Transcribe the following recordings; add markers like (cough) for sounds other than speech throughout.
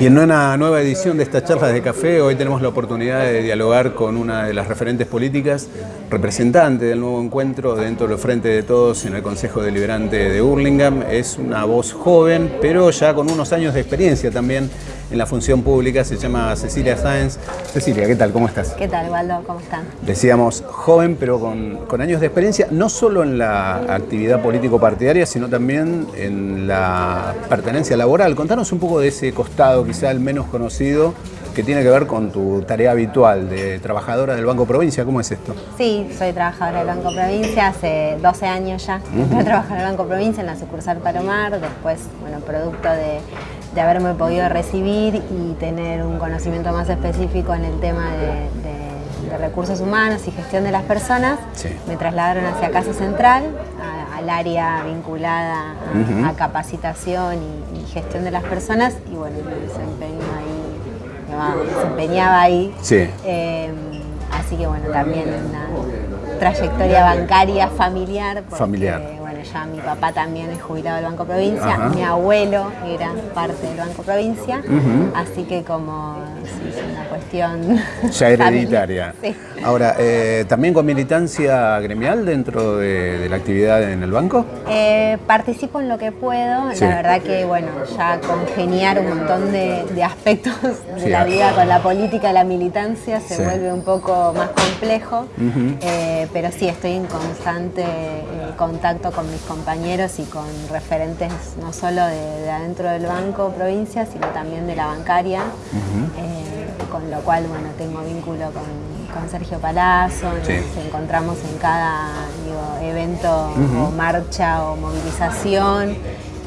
Y en una nueva edición de estas charlas de café, hoy tenemos la oportunidad de dialogar con una de las referentes políticas, representante del nuevo encuentro dentro del Frente de Todos en el Consejo Deliberante de Hurlingham. Es una voz joven, pero ya con unos años de experiencia también en la función pública, se llama Cecilia Sáenz. Cecilia, ¿qué tal? ¿Cómo estás? ¿Qué tal, Waldo? ¿Cómo están? Decíamos joven, pero con, con años de experiencia, no solo en la actividad político-partidaria, sino también en la pertenencia laboral. Contanos un poco de ese costado, quizá el menos conocido, que tiene que ver con tu tarea habitual de trabajadora del Banco Provincia. ¿Cómo es esto? Sí, soy trabajadora del Banco Provincia, hace 12 años ya. Uh trabajo en el Banco Provincia, en la sucursal Palomar, después, bueno, producto de de haberme podido recibir y tener un conocimiento más específico en el tema de, recursos humanos y gestión de las personas, me trasladaron hacia Casa Central, al área vinculada a, capacitación y, gestión de las personas y bueno, me ahí, me desempeñaba ahí. Eh, así que bueno, también una trayectoria bancaria familiar. familiar ya mi papá también es jubilado del Banco Provincia, mi abuelo era parte del Banco Provincia, así que como es una cuestión... (laughs) Ya hereditaria. Ahora, eh, ¿también con militancia gremial dentro de, la actividad en el banco? Eh, participo en lo que puedo, la verdad que bueno, ya congeniar un montón de, aspectos de la vida con la política la militancia se vuelve un poco más complejo, eh, pero sí estoy en constante contacto con mis compañeros y con referentes no solo de, adentro del banco provincia, sino también de la bancaria, eh, con lo cual bueno, tengo vínculo con, Sergio Palazzo, nos encontramos en cada evento o marcha o movilización.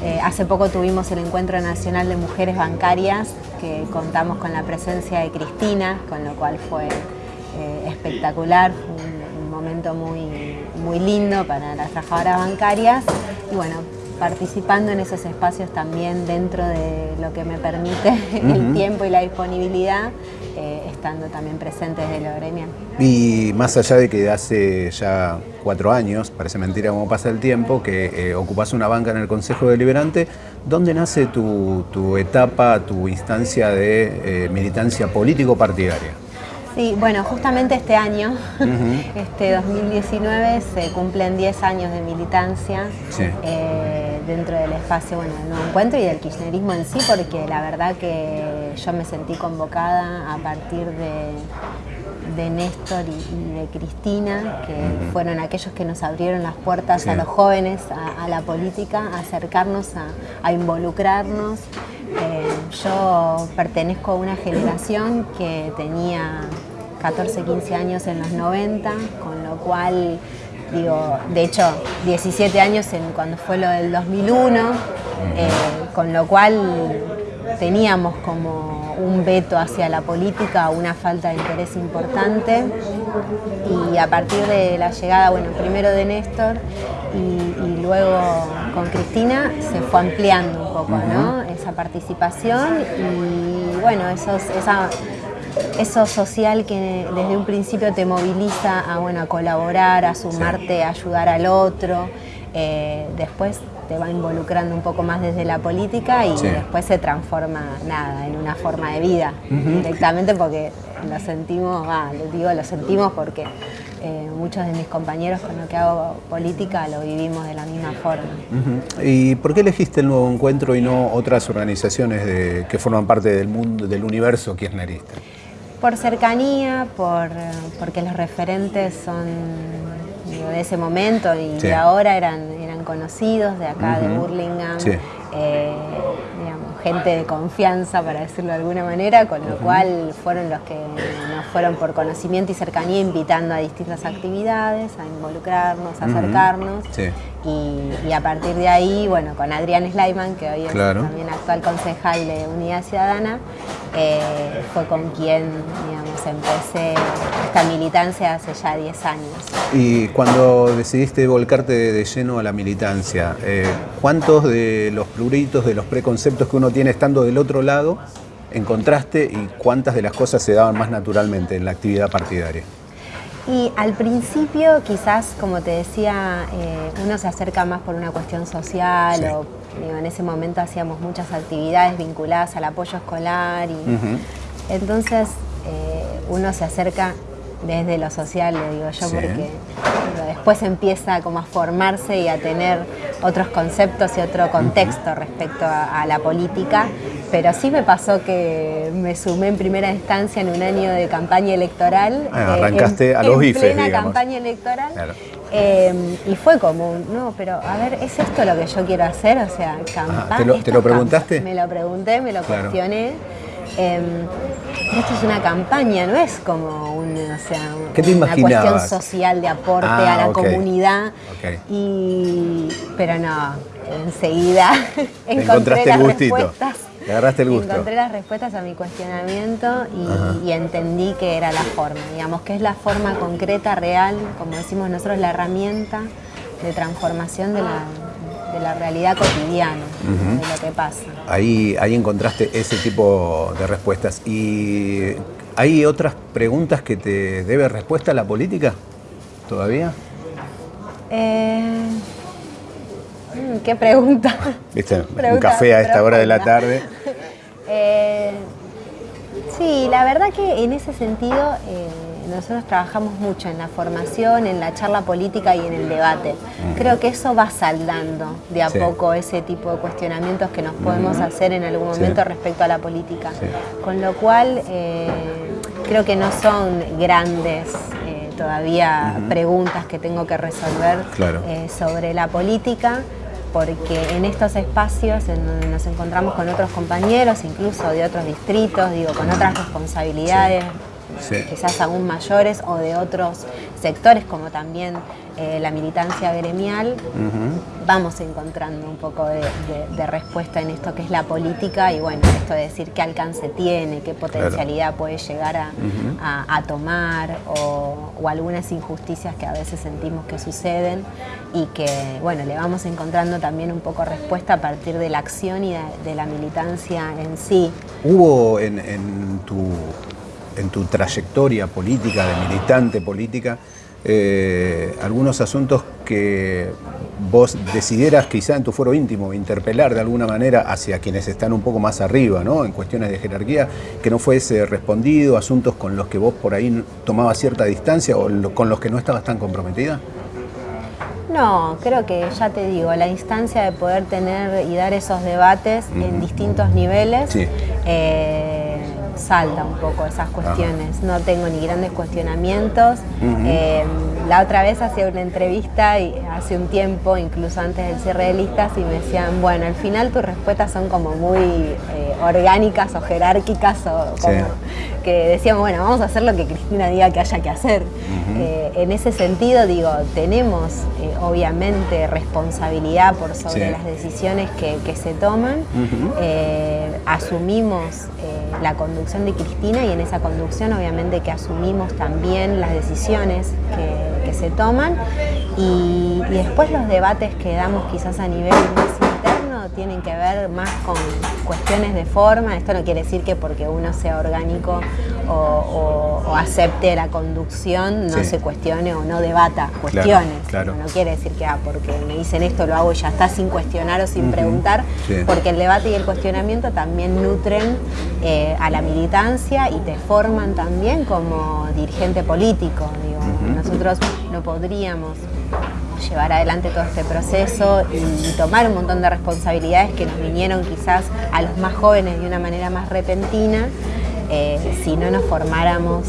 Eh, hace poco tuvimos el Encuentro Nacional de Mujeres Bancarias, que contamos con la presencia de Cristina, con lo cual fue eh, espectacular, un, un momento muy, muy lindo para las trabajadoras bancarias y bueno, participando en esos espacios también dentro de lo que me permite (laughs) el tiempo y la disponibilidad, eh, estando también presentes de lo gremial. Y más allá de que hace ya cuatro años, parece mentira cómo pasa el tiempo, que eh, ocupas una banca en el Consejo Deliberante, ¿dónde nace tu, etapa, tu instancia de eh, militancia político-partidaria? Sí, bueno, justamente este año, (laughs) este 2019, se cumplen 10 años de militancia eh, dentro del espacio bueno, del Nuevo Encuentro y del kirchnerismo en sí, porque la verdad que yo me sentí convocada a partir de, Néstor y, de Cristina, que fueron aquellos que nos abrieron las puertas a los jóvenes, a, la política, a acercarnos, a, involucrarnos. Eh, yo pertenezco a una generación que tenía 14, 15 años en los 90, con lo cual, digo, de hecho, 17 años en, cuando fue lo del 2001, eh, con lo cual teníamos como un veto hacia la política, una falta de interés importante y a partir de la llegada, bueno, primero de Néstor y, luego con Cristina se fue ampliando un poco, ¿no? Esa participación y bueno, esos, esa eso social que desde un principio te moviliza a, bueno, a colaborar, a sumarte, a ayudar al otro. Eh, después te va involucrando un poco más desde la política y después se transforma nada en una forma de vida directamente porque lo sentimos, lo digo lo sentimos porque eh, muchos de mis compañeros con lo que hago política lo vivimos de la misma forma. ¿Y por qué elegiste el nuevo encuentro y no otras organizaciones que forman parte del mundo, del universo kirchnerista? Por cercanía, por, porque los referentes son de ese momento y de ahora eran, conocidos de acá, de Burlingame, eh, gente de confianza, para decirlo de alguna manera, con lo cual fueron los que nos fueron por conocimiento y cercanía invitando a distintas actividades, a involucrarnos, a acercarnos. Y, a partir de ahí, bueno, con Adrián Sleiman, que hoy es también actual concejal de Unidad Ciudadana, eh, fue con quien, digamos, empecé esta militancia hace ya 10 años. Y cuando decidiste volcarte de, lleno a la militancia, eh, ¿cuántos de los pluritos, de los preconceptos que uno tiene estando del otro lado, encontraste y cuántas de las cosas se daban más naturalmente en la actividad partidaria? Y al principio quizás, como te decía, eh, uno se acerca más por una cuestión social o en ese momento hacíamos muchas actividades vinculadas al apoyo escolar y entonces eh, uno se acerca desde lo social, le digo yo, porque después empieza como a formarse y a tener otros conceptos y otro contexto respecto a, la política, pero sí me pasó que me sumé en primera instancia en un año de campaña electoral. Ah, arrancaste en, a los en plena campaña electoral. Em, y fue como, no, pero a ver, ¿es esto lo que yo quiero hacer? O sea, campaña. ¿Te lo, preguntaste? Me lo pregunté, me lo cuestioné. Em, esto es una campaña, no es como un, o sea, una cuestión social de aporte a la ah, comunidad. Y, pero no, enseguida encontré las respuestas. Agarraste el gusto. Encontré las respuestas a mi cuestionamiento y, entendí que era la forma, digamos, que es la forma concreta, real, como decimos nosotros, la herramienta de transformación de la, de la realidad cotidiana, de lo que pasa. Ahí, ahí encontraste ese tipo de respuestas. ¿Y hay otras preguntas que te debe respuesta a la política todavía? Eh, mm, ¿Qué pregunta? ¿Viste? (laughs) Un café a esta hora de la tarde. (laughs) Eh, sí, la verdad que en ese sentido... Eh, nosotros trabajamos mucho en la formación, en la charla política y en el debate. Creo que eso va saldando de a poco ese tipo de cuestionamientos que nos podemos hacer en algún momento respecto a la política. Con lo cual, eh, creo que no son grandes todavía preguntas que tengo que resolver eh, sobre la política porque en estos espacios en donde nos encontramos con otros compañeros, incluso de otros distritos, digo, con otras responsabilidades, quizás aún mayores o de otros sectores como también eh, la militancia gremial, vamos encontrando un poco de, respuesta en esto que es la política y bueno, esto de decir qué alcance tiene, qué potencialidad puede llegar a, tomar o, algunas injusticias que a veces sentimos que suceden y que bueno, le vamos encontrando también un poco respuesta a partir de la acción y de, la militancia en sí. ¿Hubo en tu en tu trayectoria política, de militante política, eh, algunos asuntos que vos decidieras quizá en tu foro íntimo interpelar de alguna manera hacia quienes están un poco más arriba, ¿no? En cuestiones de jerarquía, que no fuese respondido, asuntos con los que vos por ahí tomabas cierta distancia o con los que no estabas tan comprometida? No, creo que ya te digo, la instancia de poder tener y dar esos debates en distintos niveles. Eh, salta un poco esas cuestiones. No tengo ni grandes cuestionamientos. Em, la otra vez hacía una entrevista y hace un tiempo, incluso antes del cierre de listas, y me decían, bueno, al final tus respuestas son como muy eh, orgánicas o jerárquicas o como que decíamos, bueno, vamos a hacer lo que Cristina diga que haya que hacer. Eh, en ese sentido, digo, tenemos eh, obviamente responsabilidad por sobre las decisiones que, se toman, asumimos la conducción de Cristina y en esa conducción obviamente que asumimos también las decisiones que, se toman. Y, después los debates que damos quizás a nivel más tienen que ver más con cuestiones de forma, esto no quiere decir que porque uno sea orgánico o, acepte la conducción no se cuestione o no debata cuestiones, no quiere decir que ah, porque me dicen esto lo hago y ya está sin cuestionar o sin preguntar, porque el debate y el cuestionamiento también nutren eh, a la militancia y te forman también como dirigente político, nosotros no podríamos llevar adelante todo este proceso y, tomar un montón de responsabilidades que nos vinieron quizás a los más jóvenes de una manera más repentina eh, si no nos formáramos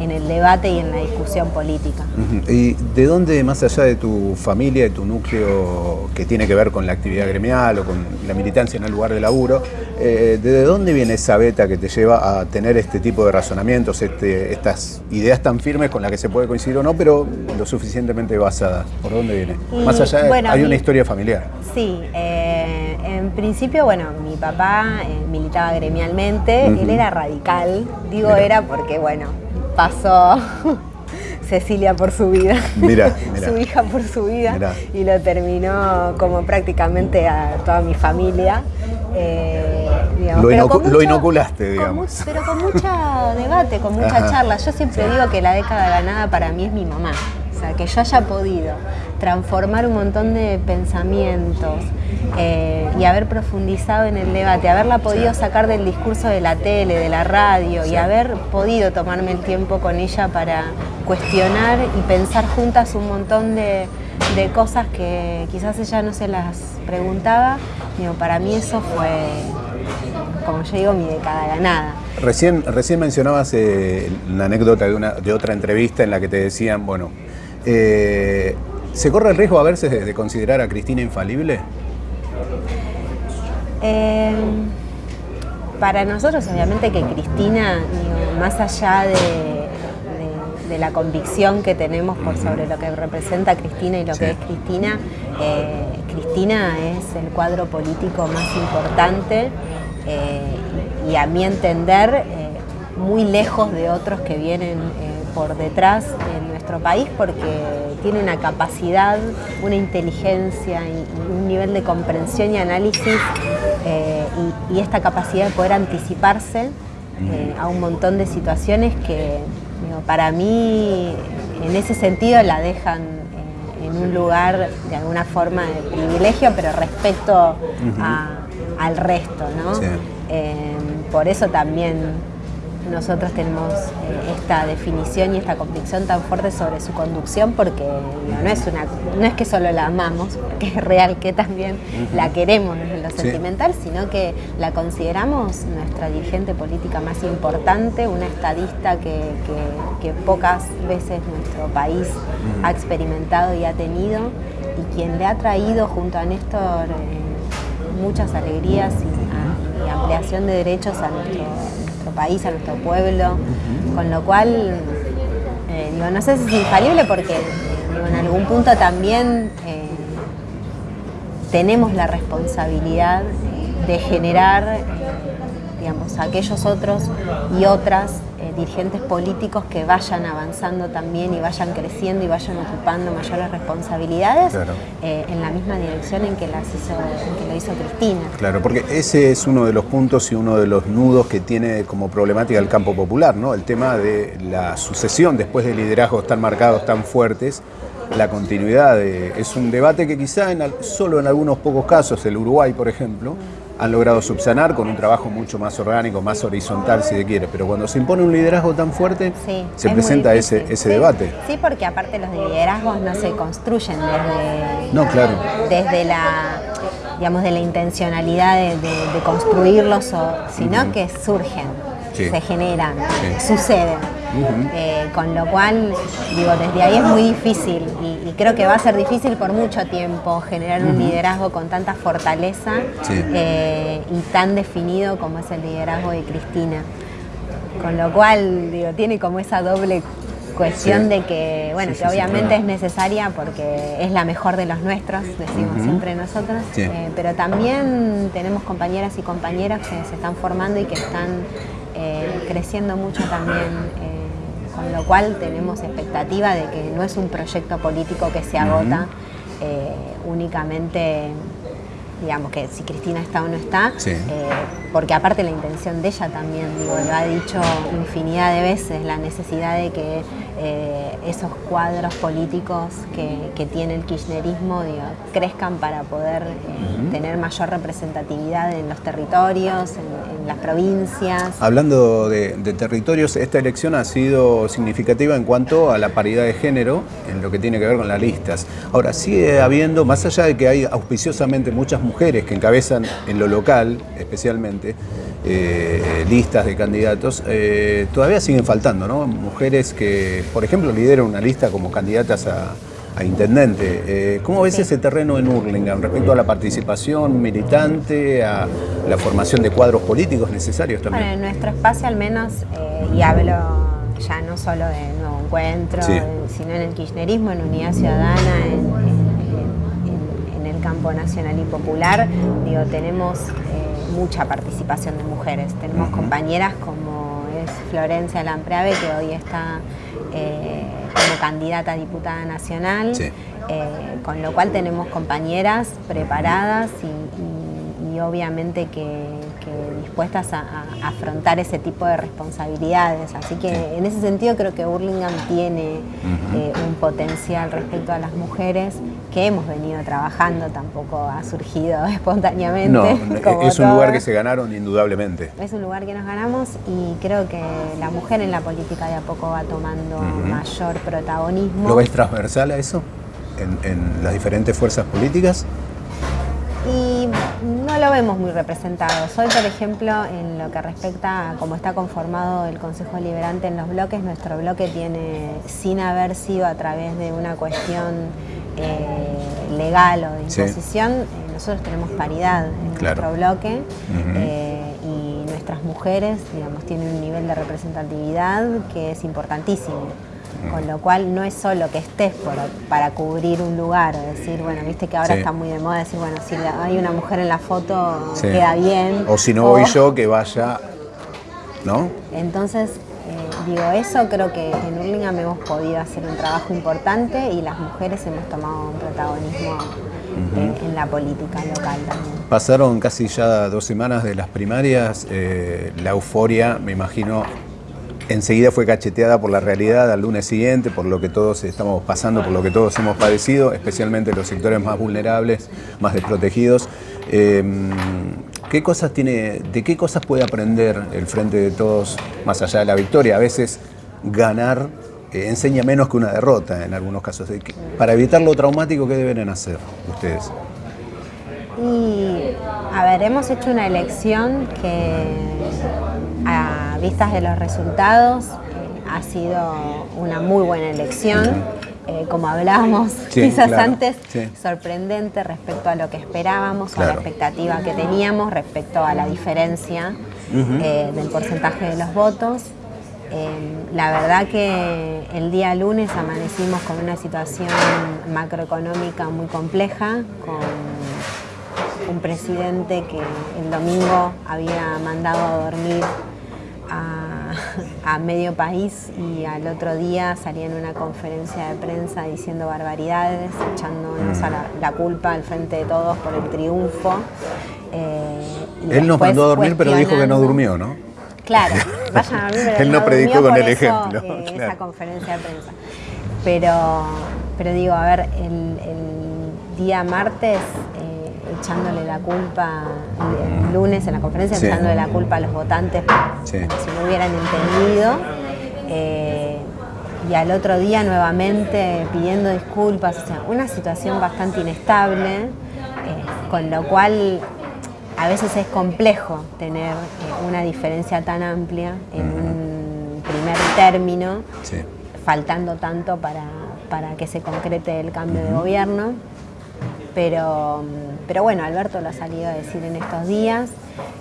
en, el debate y en la discusión política. ¿Y de dónde, más allá de tu familia, de tu núcleo que tiene que ver con la actividad gremial o con la militancia en el lugar de laburo, eh, ¿de dónde viene esa beta que te lleva a tener este tipo de razonamientos, este, estas ideas tan firmes con las que se puede coincidir o no, pero lo suficientemente basadas? ¿Por dónde viene? más allá, de, hay una historia familiar. Sí, eh, en principio, bueno, mi papá militaba gremialmente, él era radical Digo era porque, bueno, pasó (laughs) Cecilia por su vida, (laughs) su hija por su vida, y lo terminó como prácticamente a toda mi familia. Eh, lo, inoculaste, digamos. pero con mucho debate, con mucha charla. Yo siempre digo que la década ganada para mí es mi mamá. Sea, que yo haya podido transformar un montón de pensamientos eh, y haber profundizado en el debate, haberla podido sacar del discurso de la tele, de la radio y haber podido tomarme el tiempo con ella para cuestionar y pensar juntas un montón de, cosas que quizás ella no se las preguntaba, digo, para mí eso fue, como yo digo, mi década ganada. Recién, recién mencionabas eh, la anécdota de, una, de otra entrevista en la que te decían, bueno, eh, ¿Se corre el riesgo a veces de, considerar a Cristina infalible? Eh, para nosotros, obviamente, que Cristina, más allá de, la convicción que tenemos por sobre lo que representa Cristina y lo que es Cristina, eh, Cristina es el cuadro político más importante y a mi entender muy lejos de otros que vienen por detrás en nuestro país porque tiene una capacidad, una inteligencia y, un nivel de comprensión y análisis eh, y, esta capacidad de poder anticiparse eh, a un montón de situaciones que para mí en ese sentido la dejan eh, en un lugar de alguna forma de privilegio, pero respecto al resto. ¿no? por eso también nosotros tenemos eh, esta definición y esta convicción tan fuerte sobre su conducción porque no, es, una, no es que solo la amamos, porque es real que también la queremos desde lo sentimental, sino que la consideramos nuestra dirigente política más importante, una estadista que, pocas veces nuestro país ha experimentado y ha tenido y quien le ha traído junto a Néstor eh, muchas alegrías y, y ampliación de derechos a nuestro país, a nuestro pueblo, con lo cual, eh, digo, no sé si es infalible porque en algún punto también eh, tenemos la responsabilidad de generar, eh, digamos, aquellos otros y otras dirigentes políticos que vayan avanzando también y vayan creciendo y vayan ocupando mayores responsabilidades eh, en la misma dirección en que, las hizo, lo hizo Cristina. Claro, porque ese es uno de los puntos y uno de los nudos que tiene como problemática el campo popular, ¿no? El tema de la sucesión después de liderazgos tan marcados, tan fuertes, la continuidad. es un debate que quizá en, solo en algunos pocos casos, el Uruguay por ejemplo, han logrado subsanar con un trabajo mucho más orgánico, más horizontal si se quiere, pero cuando se impone un liderazgo tan fuerte, se presenta ese, ese debate. Sí, porque aparte los liderazgos no se construyen desde, no, claro. desde la digamos de la intencionalidad de, construirlos, sino que surgen, se generan, suceden. Eh, con lo cual, digo, desde ahí es muy difícil y, creo que va a ser difícil por mucho tiempo generar un liderazgo con tanta fortaleza eh, y tan definido como es el liderazgo de Cristina. Con lo cual, digo, tiene como esa doble cuestión de que, bueno, que obviamente es necesaria porque es la mejor de los nuestros, decimos siempre nosotros, eh, pero también tenemos compañeras y compañeros que se están formando y que están creciendo mucho también con lo cual tenemos expectativa de que no es un proyecto político que se agota eh, únicamente digamos que si Cristina está o no está, eh, porque aparte la intención de ella también, digo, lo ha dicho infinidad de veces, la necesidad de que eh, esos cuadros políticos que, tiene el kirchnerismo crezcan para poder eh, tener mayor representatividad en los territorios, en, las provincias. Hablando de, territorios, esta elección ha sido significativa en cuanto a la paridad de género, en lo que tiene que ver con las listas. Ahora, sigue habiendo, más allá de que hay auspiciosamente muchas mujeres que encabezan en lo local, especialmente, eh, listas de candidatos, todavía siguen faltando, ¿no? Mujeres que por ejemplo, lidera una lista como candidatas a, intendente. Eh, ¿Cómo ves ese terreno en Hurlingham respecto a la participación militante, a la formación de cuadros políticos necesarios también? Bueno, en nuestro espacio al menos, eh, y hablo ya no solo de Nuevo Encuentro, sino en el kirchnerismo, en Unidad Ciudadana, en, el campo nacional y popular, digo, tenemos eh, mucha participación de mujeres. Tenemos compañeras como es Florencia Lampreave, que hoy está eh, como candidata a diputada nacional, eh, con lo cual tenemos compañeras preparadas y, obviamente que, dispuestas a, afrontar ese tipo de responsabilidades. Así que en ese sentido creo que Burlingame tiene eh, un potencial respecto a las mujeres que hemos venido trabajando, tampoco ha surgido (laughs) espontáneamente. No, es un lugar que se ganaron indudablemente. Es un lugar que nos ganamos y creo que la mujer en la política de a poco va tomando mayor protagonismo. ¿Lo ves transversal a eso? en las diferentes fuerzas políticas? Y no lo vemos muy representado. Hoy, por ejemplo, en lo que respecta a cómo está conformado el Consejo Liberante en los bloques, nuestro bloque tiene, sin haber sido a través de una cuestión eh, legal o de imposición, eh, nosotros tenemos paridad en nuestro bloque eh, y nuestras mujeres, digamos, tienen un nivel de representatividad que es importantísimo. Con lo cual no es solo que estés para cubrir un lugar, decir, bueno, viste que ahora está muy de moda decir, bueno, si hay una mujer en la foto queda bien. O si no voy yo, que vaya, ¿no? Entonces, eh, digo, eso creo que en Hurlingham hemos podido hacer un trabajo importante y las mujeres hemos tomado un protagonismo en, la política local también. Pasaron casi ya dos semanas de las primarias, eh, la euforia, me imagino, enseguida fue cacheteada por la realidad al lunes siguiente, por lo que todos estamos pasando, por lo que todos hemos padecido, especialmente los sectores más vulnerables, más desprotegidos. Em, ¿qué cosas tiene, ¿De qué cosas puede aprender el Frente de Todos más allá de la victoria? A veces ganar eh, enseña menos que una derrota en algunos casos. Para evitar lo traumático, ¿qué deben hacer ustedes? Y, a ver, hemos hecho una elección que a vistas de los resultados eh, ha sido una muy buena elección. Eh, como hablábamos (laughs) quizás antes, sorprendente respecto a lo que esperábamos o a la expectativa que teníamos respecto a la diferencia eh, del porcentaje de los votos. la verdad que el día lunes amanecimos con una situación macroeconómica muy compleja, con un presidente que el domingo había mandado a dormir a, medio país y al otro día salía en una conferencia de prensa diciendo barbaridades, echándonos mm. la, culpa al frente de todos por el triunfo. Eh, Él nos mandó a dormir, pero dijo que no durmió, ¿no? Claro, (laughs) vayan a dormir, Él no, predicó con el ejemplo. Eh, esa conferencia de prensa. Pero, pero digo, a ver, el, el día martes echándole la culpa, el lunes en la conferencia, echándole la culpa a los votantes si no hubieran entendido. Eh, y al otro día nuevamente pidiendo disculpas, o sea, una situación bastante inestable, eh, con lo cual a veces es complejo tener eh, una diferencia tan amplia en un primer término, faltando tanto para, para, que se concrete el cambio de gobierno. Pero, pero bueno, Alberto lo ha salido a decir en estos días.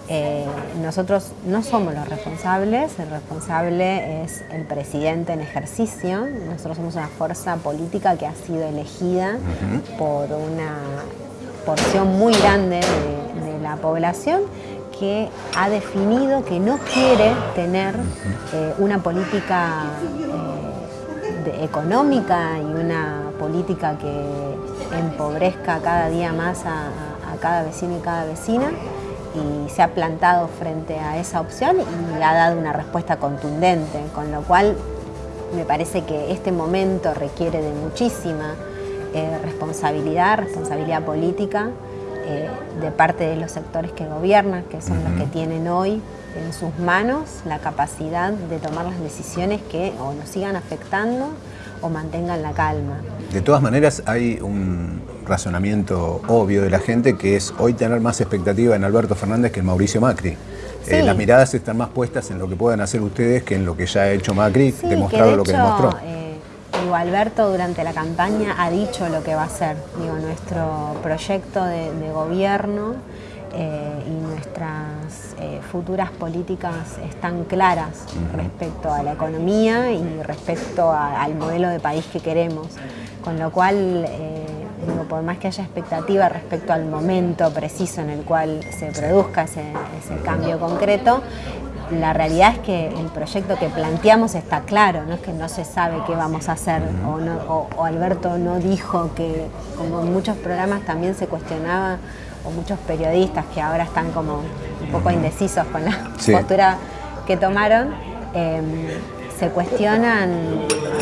Eh, nosotros no somos los responsables, el responsable es el presidente en ejercicio. Nosotros somos una fuerza política que ha sido elegida por una porción muy grande de, la población que ha definido que no quiere tener eh, una política eh, económica y una política que empobrezca cada día más a, cada vecino y cada vecina y se ha plantado frente a esa opción y ha dado una respuesta contundente, con lo cual me parece que este momento requiere de muchísima eh, responsabilidad, responsabilidad política eh, de parte de los sectores que gobiernan, que son los que tienen hoy en sus manos la capacidad de tomar las decisiones que o nos sigan afectando o mantengan la calma. De todas maneras hay un razonamiento obvio de la gente que es hoy tener más expectativa en Alberto Fernández que en Mauricio Macri. Eh, las miradas están más puestas en lo que puedan hacer ustedes que en lo que ya ha hecho Macri, demostrado lo que demostró. Eh, digo, Alberto durante la campaña ha dicho lo que va a hacer. Digo, nuestro proyecto de gobierno eh, y nuestras eh, futuras políticas están claras respecto a la economía y respecto al modelo de país que queremos. Con lo cual, eh, por más que haya expectativa respecto al momento preciso en el cual se produzca ese, cambio concreto, la realidad es que el proyecto que planteamos está claro, no es que no se sabe qué vamos a hacer o, o Alberto no dijo que, como en muchos programas también se cuestionaba o muchos periodistas que ahora están como un poco indecisos con la postura que tomaron, em, se cuestionan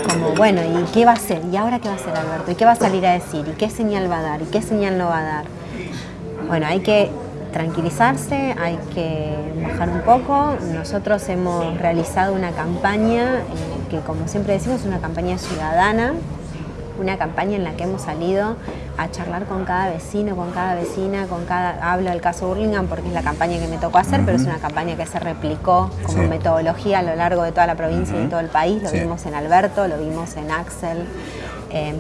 como, bueno, ¿y qué va a hacer? ¿Y ahora qué va a hacer Alberto? ¿Y qué va a salir a decir? ¿Y qué señal va a dar? ¿Y qué señal no va a dar? Bueno, hay que tranquilizarse, hay que bajar un poco. Nosotros hemos realizado una campaña eh, que, como siempre decimos, es una campaña ciudadana, una campaña en la que hemos salido a charlar con cada vecino, con cada vecina, con cada... Hablo del caso Burlingame porque es la campaña que me tocó hacer, pero es una campaña que se replicó como metodología a lo largo de toda la provincia y de todo el país. Lo vimos en Alberto, lo vimos en Axel. Em,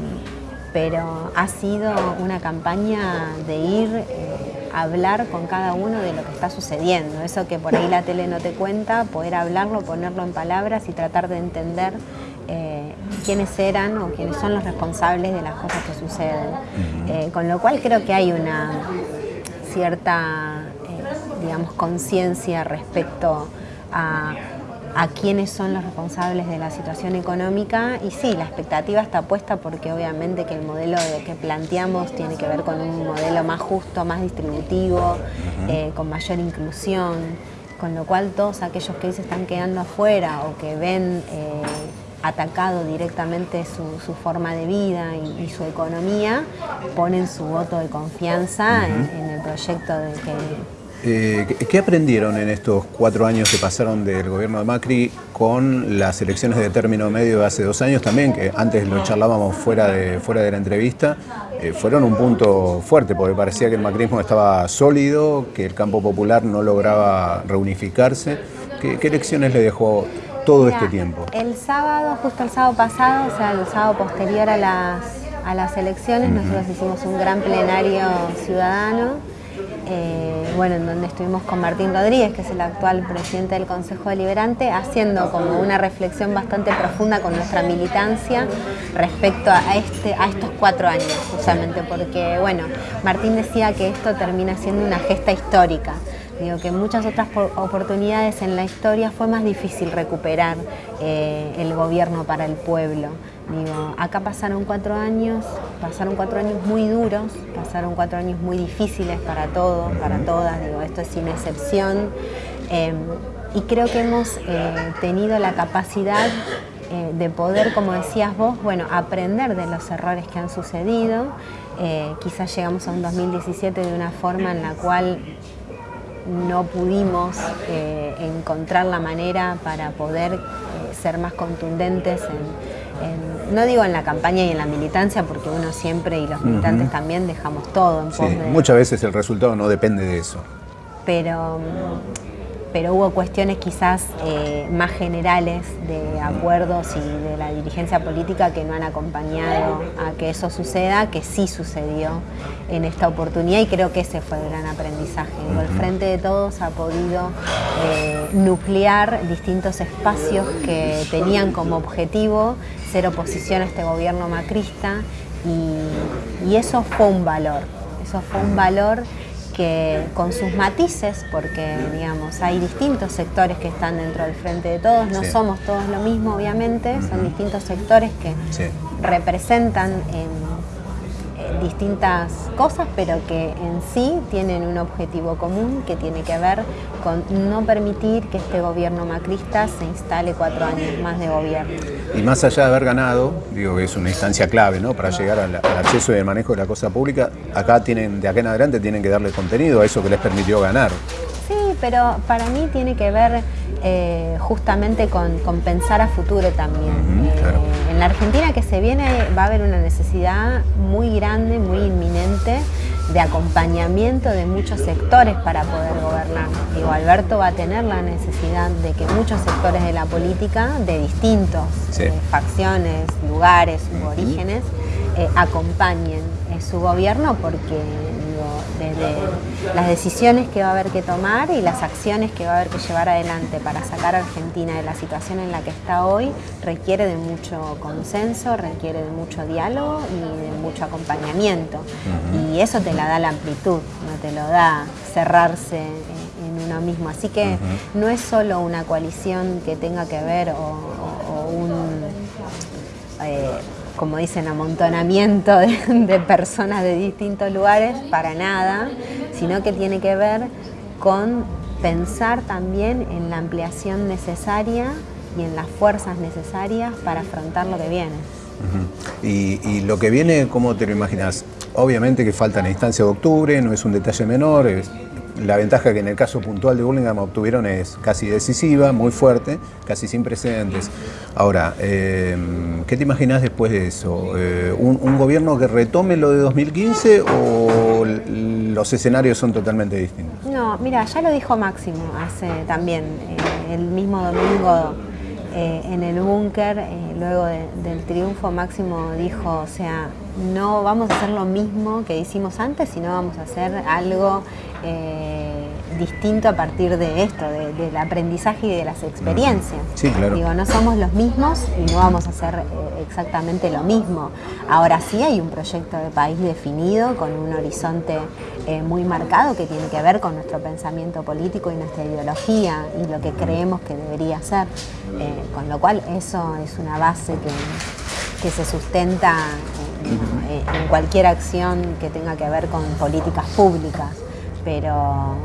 pero ha sido una campaña de ir eh, a hablar con cada uno de lo que está sucediendo. Eso que por ahí la tele no te cuenta, poder hablarlo, ponerlo en palabras y tratar de entender eh, quiénes eran o quiénes son los responsables de las cosas que suceden. Eh, con lo cual creo que hay una cierta, digamos, conciencia respecto a a quiénes son los responsables de la situación económica. Y sí, la expectativa está puesta porque obviamente que el modelo que planteamos tiene que ver con un modelo más justo, más distributivo, eh, con mayor inclusión, con lo cual todos aquellos que se están quedando afuera o que ven eh, atacado directamente su, forma de vida y, su economía, ponen su voto de confianza en, en el proyecto de que eh, ¿Qué aprendieron en estos cuatro años que pasaron del gobierno de Macri con las elecciones de término medio de hace dos años también, que antes lo charlábamos fuera de, fuera de la entrevista, eh, fueron un punto fuerte, porque parecía que el macrismo estaba sólido, que el campo popular no lograba reunificarse. ¿Qué, qué lecciones le dejó todo este tiempo? El sábado, justo el sábado pasado, o sea, el sábado posterior a las, a las elecciones, nosotros hicimos un gran plenario ciudadano eh, bueno, en donde estuvimos con Martín Rodríguez, que es el actual presidente del Consejo Deliberante, haciendo como una reflexión bastante profunda con nuestra militancia respecto a, este, a estos cuatro años, justamente porque, bueno, Martín decía que esto termina siendo una gesta histórica. Digo que en muchas otras oportunidades en la historia fue más difícil recuperar eh, el gobierno para el pueblo. Digo, acá pasaron cuatro años, pasaron cuatro años muy duros, pasaron cuatro años muy difíciles para todos, para todas, digo, esto es sin excepción. Em, y creo que hemos eh, tenido la capacidad eh, de poder, como decías vos, bueno, aprender de los errores que han sucedido. Quizás llegamos a un 2017 de una forma en la cual no pudimos encontrar la manera para poder ser más contundentes en, no digo en la campaña y en la militancia, porque uno siempre y los militantes también dejamos todo en pos Muchas veces el resultado no depende de eso. Pero, pero hubo cuestiones quizás eh, más generales de acuerdos y de la dirigencia política que no han acompañado a que eso suceda, que sí sucedió en esta oportunidad y creo que ese fue el gran aprendizaje. El Frente de Todos ha podido eh, nuclear distintos espacios que tenían como objetivo ser oposición a este gobierno macrista y, eso fue un valor, eso fue un valor que con sus matices, porque digamos hay distintos sectores que están dentro del frente de todos, no somos todos lo mismo obviamente, son distintos sectores que representan en distintas cosas, pero que en sí tienen un objetivo común que tiene que ver con no permitir que este gobierno macrista se instale cuatro años más de gobierno. Y más allá de haber ganado, digo que es una instancia clave ¿no? para llegar al, acceso y el manejo de la cosa pública, acá tienen, de acá en adelante tienen que darle contenido a eso que les permitió ganar. Sí, pero para mí tiene que ver eh, justamente con, pensar a futuro también. Eh, en la Argentina que se viene va a haber una necesidad muy grande, muy inminente de acompañamiento de muchos sectores para poder gobernar. Digo, Alberto va a tener la necesidad de que muchos sectores de la política, de distintos eh, facciones, lugares u orígenes, acompañen su gobierno porque desde las decisiones que va a haber que tomar y las acciones que va a haber que llevar adelante para sacar a Argentina de la situación en la que está hoy requiere de mucho consenso, requiere de mucho diálogo y de mucho acompañamiento. Y eso te la da la amplitud, no te lo da cerrarse en uno mismo. Así que no es solo una coalición que tenga que ver o, un... Eh, como dicen, amontonamiento de, personas de distintos lugares, para nada, sino que tiene que ver con pensar también en la ampliación necesaria y en las fuerzas necesarias para afrontar lo que viene. y, lo que viene, ¿cómo te lo imaginas? Obviamente que falta la instancia de octubre, no es un detalle menor, la ventaja que en el caso puntual de Burlingame obtuvieron es casi decisiva, muy fuerte, casi sin precedentes. Ahora, eh, ¿qué te imaginas después de eso? Eh, un, gobierno que retome lo de 2015 o los escenarios son totalmente distintos? No, mira, ya lo dijo Máximo hace también, eh, el mismo domingo en el búnker, luego del triunfo, Máximo dijo, o sea, no vamos a hacer lo mismo que hicimos antes, sino vamos a hacer algo eh, distinto a partir de esto, del aprendizaje y de las experiencias. Sí, claro. Digo, no somos los mismos y no vamos a hacer eh, exactamente lo mismo. Ahora sí hay un proyecto de país definido, con un horizonte eh, muy marcado que tiene que ver con nuestro pensamiento político y nuestra ideología y lo que creemos que debería ser. con lo cual eso es una base que, que se sustenta en cualquier acción que tenga que ver con políticas públicas, pero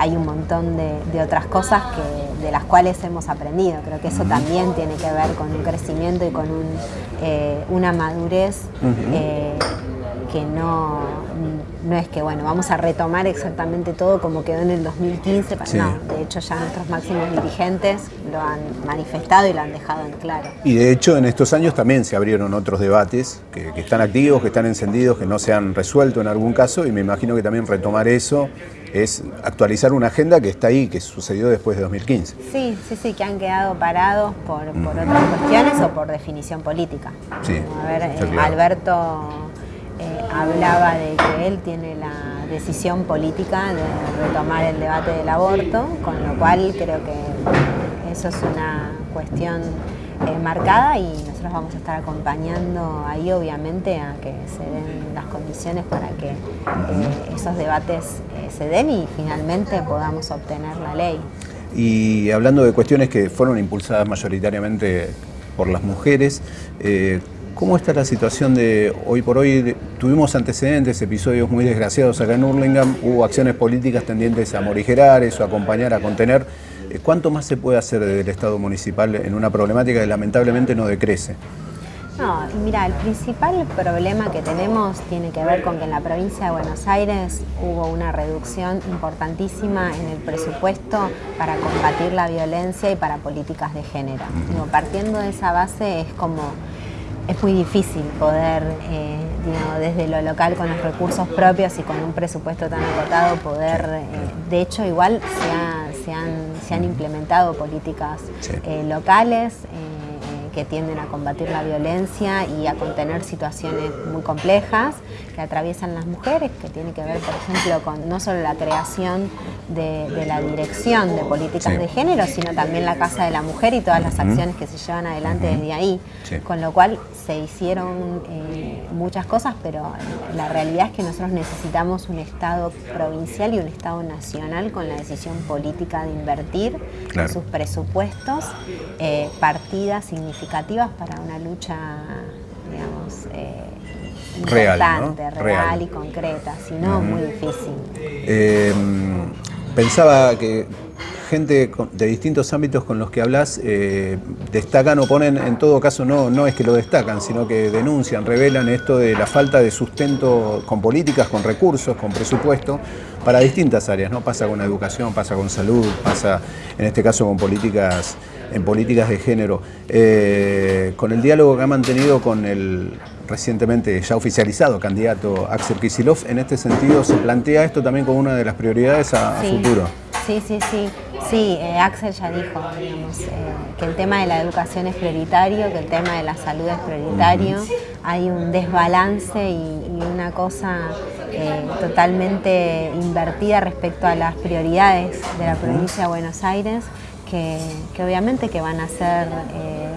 hay un montón de, otras cosas que, de las cuales hemos aprendido. Creo que eso también tiene que ver con un crecimiento y con eh, una madurez eh, que no, no es que, bueno, vamos a retomar exactamente todo como quedó en el 2015, no, de hecho ya nuestros máximos dirigentes lo han manifestado y lo han dejado en claro. Y de hecho en estos años también se abrieron otros debates que, están activos, que están encendidos, que no se han resuelto en algún caso y me imagino que también retomar eso es actualizar una agenda que está ahí, que sucedió después de 2015. Sí, sí, sí, que han quedado parados por, otras cuestiones o por definición política. Sí, a ver, eh, Alberto eh, hablaba de que él tiene la decisión política de retomar el debate del aborto, con lo cual creo que eso es una cuestión eh, marcada y nosotros vamos a estar acompañando ahí obviamente a que se den las condiciones para que eh, esos debates se den y finalmente podamos obtener la ley. Y hablando de cuestiones que fueron impulsadas mayoritariamente por las mujeres, ¿Cómo está la situación de hoy por hoy? Tuvimos antecedentes, episodios muy desgraciados acá en Hurlingham, hubo acciones políticas tendientes a morigerar eso, a acompañar, a contener. ¿Cuánto más se puede hacer desde el Estado municipal en una problemática que lamentablemente no decrece? No, mira, el principal problema que tenemos tiene que ver con que en la provincia de Buenos Aires hubo una reducción importantísima en el presupuesto para combatir la violencia y para políticas de género. partiendo de esa base es como es muy difícil poder, eh, desde lo local con los recursos propios y con un presupuesto tan acotado, poder, eh, de hecho igual se, han, implementado políticas eh, locales que tienden a combatir la violencia y a contener situaciones muy complejas que atraviesan las mujeres, que tiene que ver, por ejemplo, con no solo la creación de, la dirección de políticas de género, sino también la Casa de la Mujer y todas las acciones que se llevan adelante desde ahí. Con lo cual se hicieron eh, muchas cosas, pero la realidad es que nosotros necesitamos un Estado provincial y un Estado nacional con la decisión política de invertir en sus presupuestos eh, partidas significativas significativas para una lucha, digamos, eh, importante, real, y concreta, si no, muy difícil. Eh, pensaba que gente de distintos ámbitos con los que hablas eh, destacan o ponen, en todo caso no, no es que lo destacan, sino que denuncian, revelan esto de la falta de sustento con políticas, con recursos, con presupuesto, para distintas áreas, ¿no? Pasa con la educación, pasa con salud, pasa en este caso con políticas, en políticas de género. Eh, con el diálogo que ha mantenido con el recientemente ya oficializado candidato Axel Kisilov, en este sentido se plantea esto también como una de las prioridades a, futuro. Sí, sí, sí. Sí, eh, Axel ya dijo digamos, eh, que el tema de la educación es prioritario, que el tema de la salud es prioritario. Hay un desbalance y, una cosa eh, totalmente invertida respecto a las prioridades de la provincia de Buenos Aires, que, obviamente que van a ser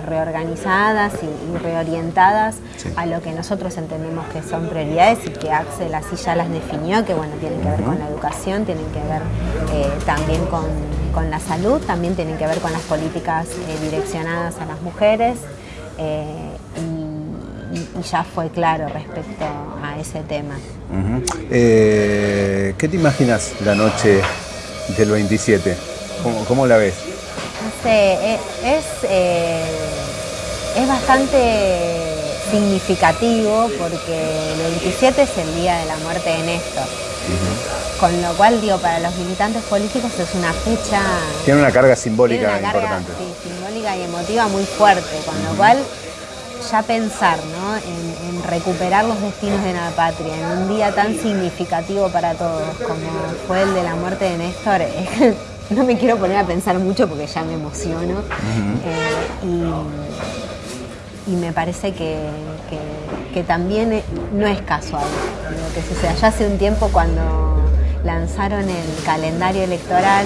reorganizadas y, reorientadas a lo que nosotros entendemos que son prioridades y que Axel así ya las definió, que bueno, tienen que ver con la educación, tienen que ver también con con la salud, también tienen que ver con las políticas eh, direccionadas a las mujeres eh, ya fue claro respecto a ese tema. Eh, ¿Qué te imaginas la noche del 27. ¿Cómo, la ves? No sé, e, es, eh, es bastante significativo porque el 27 es el día de la muerte de Néstor. Con lo cual, digo, para los militantes políticos es una fecha... Tiene una carga simbólica importante. Sí, simbólica y emotiva muy fuerte, con lo cual ya pensar ¿no? en, recuperar los destinos de la patria en un día tan significativo para todos como fue el de la muerte de Néstor, (laughs) no me quiero poner a pensar mucho porque ya me emociono. Eh, y, me parece que, también no es casual lo que suceda. Ya hace un tiempo cuando lanzaron el calendario electoral,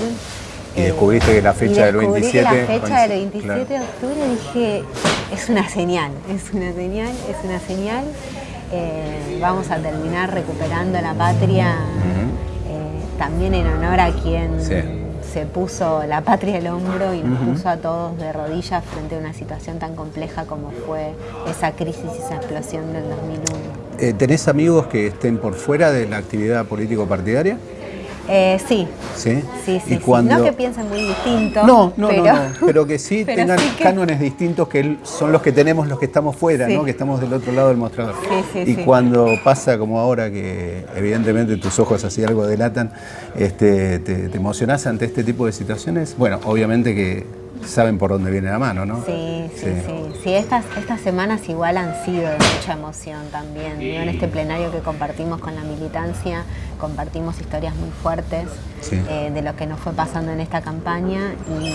y descubriste que la fecha del 27... la fecha del 27 de octubre dije, es una señal, es una señal, es una señal. Eh, vamos a terminar recuperando la patria eh, también en honor a quien se puso la patria al hombro y nos puso a todos de rodillas frente a una situación tan compleja como fue esa crisis y esa explosión del 2001. Eh, ¿Tenés amigos que estén por fuera de la actividad político-partidaria? Eh, sí. ¿Sí? Sí, sí, No que piensen muy distinto. No, no, pero, no, pero que sí (laughs) tengan cánones distintos que son los que tenemos los que estamos fuera, ¿no? Que estamos del otro lado del mostrador. y cuando pasa como ahora, que evidentemente tus ojos así algo delatan, este, te, te emocionás ante este tipo de situaciones, bueno, obviamente que saben por dónde viene la mano, ¿no? Sí, sí, sí. sí. estas, estas semanas igual han sido de mucha emoción también. En este plenario que compartimos con la militancia, compartimos historias muy fuertes eh, de lo que nos fue pasando en esta campaña y,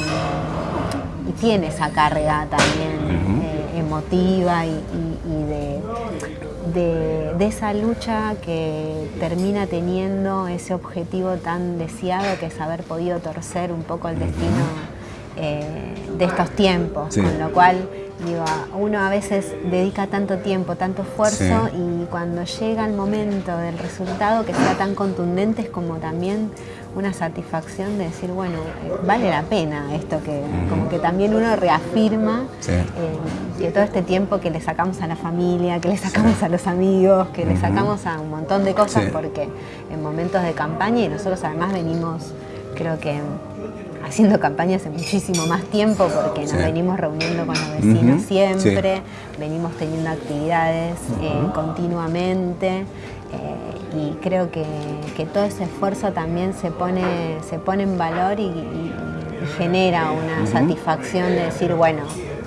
tiene esa carga también eh, emotiva y, de, de, esa lucha que termina teniendo ese objetivo tan deseado que es haber podido torcer un poco el destino eh, de estos tiempos, con lo cual digo, uno a veces dedica tanto tiempo, tanto esfuerzo y cuando llega el momento del resultado que sea tan contundente es como también una satisfacción de decir, bueno, eh, vale la pena esto, que como que también uno reafirma eh, que todo este tiempo que le sacamos a la familia, que le sacamos a los amigos, que le sacamos a un montón de cosas, porque en momentos de campaña y nosotros además venimos, creo que haciendo campaña hace muchísimo más tiempo porque nos venimos reuniendo con los vecinos siempre, venimos teniendo actividades eh, continuamente eh, y creo que, todo ese esfuerzo también se pone, se pone en valor y, genera una satisfacción de decir, bueno,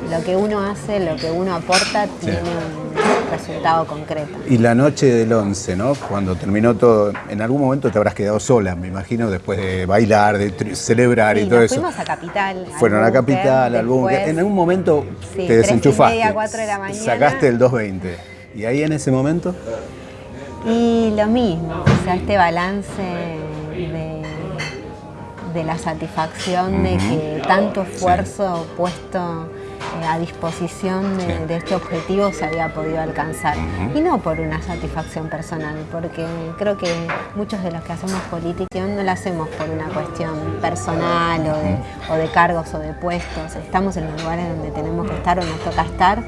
lo que uno hace, lo que uno aporta tiene un resultado concreto. Y la noche del 11, ¿no? Cuando terminó todo, en algún momento te habrás quedado sola, me imagino, después de bailar, de celebrar y todo eso. fuimos a Capital. Fueron a Capital, al búnker. En algún momento te desenchufaste. de la mañana. Sacaste el 220. ¿Y ahí en ese momento? Y lo mismo, o sea, este balance de, de la satisfacción de que tanto esfuerzo puesto a disposición de, este objetivo se había podido alcanzar. Y no por una satisfacción personal, porque creo que muchos de los que hacemos política no la hacemos por una cuestión personal o de, cargos o de puestos. Estamos en los lugares donde tenemos que estar o nos toca estar.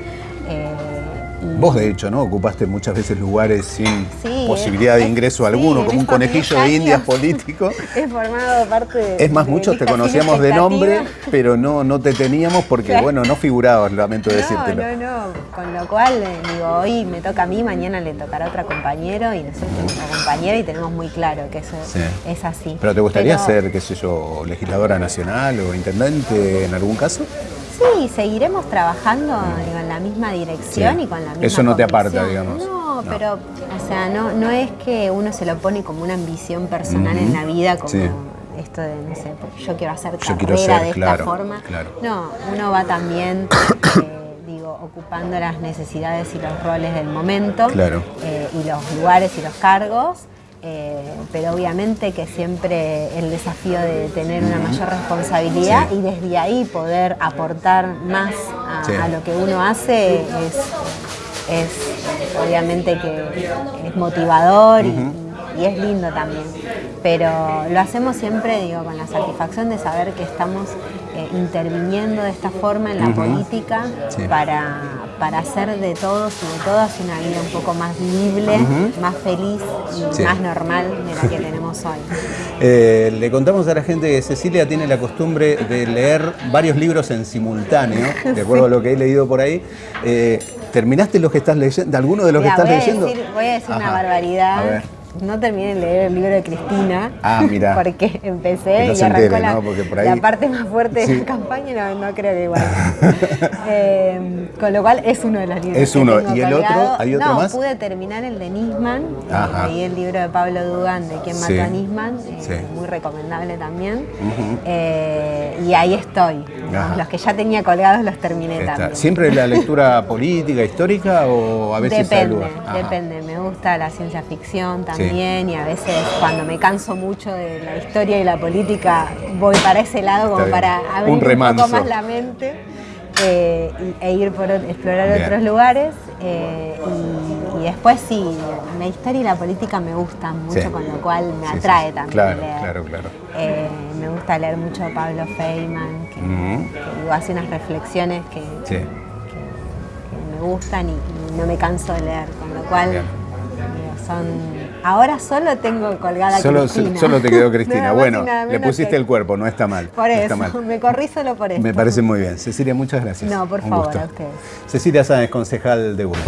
Eh, Vos de hecho, ¿no? Ocupaste muchas veces lugares sin posibilidad de ingreso alguno, como un conejillo de indias (laughs) político. He formado parte de... Es más, muchos te conocíamos de nombre, pero no, no te teníamos porque, bueno, no figurabas, lamento no, decírtelo. No, no, con lo cual, eh, digo, hoy me toca a mí, mañana le tocará a otro compañero y nosotros tenemos una compañera y tenemos muy claro que eso es así. ¿Pero te gustaría ser, qué sé yo, legisladora nacional o intendente en algún caso? Sí, seguiremos trabajando en la misma dirección y con la misma Eso no te aparta, digamos. No, pero, o sea, no, no es que uno se lo pone como una ambición personal en la vida, como esto de, no sé, yo quiero hacer carrera de esta forma. No, uno va también... (coughs) Eh, digo, ocupando las necesidades y los roles del momento eh, y los lugares y los cargos eh, pero obviamente que siempre el desafío de tener una mayor responsabilidad y desde ahí poder aportar más a, lo que uno hace es, obviamente que es motivador y, es lindo también. Pero lo hacemos siempre, digo, con la satisfacción de saber que estamos eh, interviniendo de esta forma en la política para, para, hacer de todos y de todas una vida un poco más vivible, más feliz y más normal de la que (laughs) tenemos hoy. Eh, le contamos a la gente que Cecilia tiene la costumbre de leer varios libros en simultáneo, (laughs) de acuerdo a lo que he leído por ahí. Eh, ¿Terminaste los que estás leyendo? ¿De alguno de los que estás leyendo? voy a decir una barbaridad no terminé de leer el libro de Cristina. Ah, mira. (laughs) Porque empecé y arrancó la, parte más fuerte de la campaña, no, no creo que igual. (laughs) Eh, con lo cual es uno de los libros. Es uno. ¿Y el otro? ¿Hay otro no, más? pude terminar el de Nisman. Leí el libro de Pablo Dugan de Quién mató a Nisman. Eh, muy recomendable también. Eh, y ahí estoy. Los que ya tenía colgados los terminé también. ¿Siempre la (laughs) lectura política, histórica o a veces Depende, depende. Me gusta la ciencia ficción también y a veces cuando me canso mucho de la historia y la política voy para ese lado como para abrir un, poco más la mente eh, e ir por explorar otros lugares eh, y, después sí, la historia y la política me gustan mucho con lo cual me atrae también claro, Claro, claro. Eh, me gusta leer mucho a Pablo Feynman que, hace unas reflexiones que, me gustan y, no me canso de leer, con lo cual son Ahora solo tengo colgada solo, Cristina. Solo te quedó (laughs) Cristina. bueno, le pusiste el cuerpo, no está mal. Por eso, (laughs) me corrí solo por eso. Me parece muy bien. Cecilia, muchas gracias. No, por favor, a ustedes. Cecilia Sáenz, concejal de Urba.